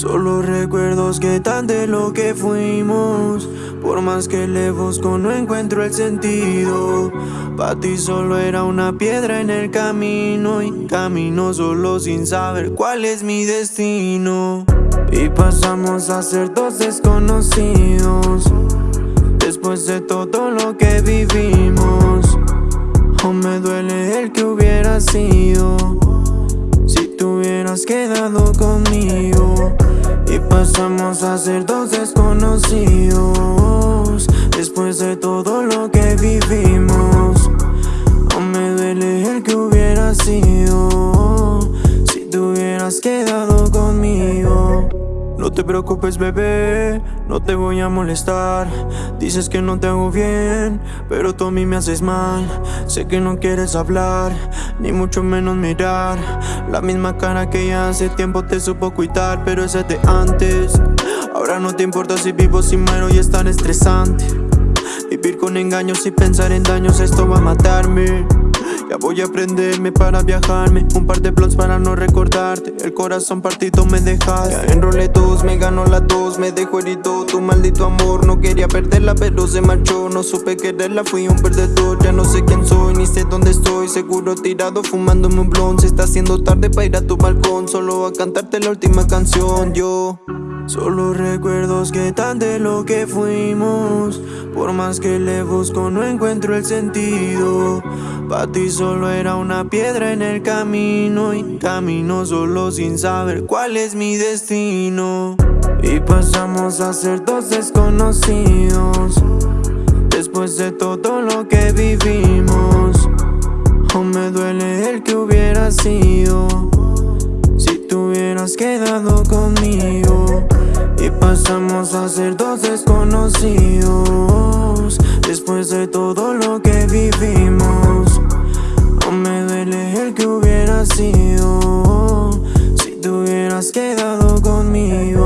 Solo recuerdos que tan de lo que fuimos. Por más que le busco no encuentro el sentido. Pa' ti solo era una piedra en el camino Y camino solo sin saber cuál es mi destino. Y pasamos a ser dos desconocidos Después de todo lo que vivimos. Aún me duele el que hubiera sido Si tú hubieras quedado y pasamos a ser dos desconocidos Después de todo lo que vivimos te preocupes bebé, no te voy a molestar. Dices que no te hago bien, pero tú a mí me haces mal. Sé que no quieres hablar, ni mucho menos mirar. La misma cara que ya hace tiempo te supo cuidar Pero ese de antes. Ahora no te importa si vivo, si muero y es tan estresante. Vivir con engaños y pensar en daños, esto va a matarme ya voy a aprenderme para viajarme. Un par de plots para no recordarte El corazón partido me dejaste. Ya enrolé dos, me ganó la dos. Me dejó herido tu maldito amor. No quería perderla pero se marchó. No supe quererla, fui un perdedor. Ya no sé quién soy, ni sé dónde estoy. Seguro tirado fumándome un blond Se está haciendo tarde para ir a tu balcón. Solo a cantarte la última canción. Yo... Solo recuerdos que tan de lo que fuimos Por más que le busco no encuentro el sentido. Pa' ti solo era una piedra en el camino Y camino solo sin saber cuál es mi destino. Y pasamos a ser dos desconocidos Después de todo lo que vivimos. Aún me duele el que hubiera sido Si tú hubieras quedado conmigo de todo lo que vivimos. Aún me duele el que hubiera sido Si te hubieras quedado conmigo.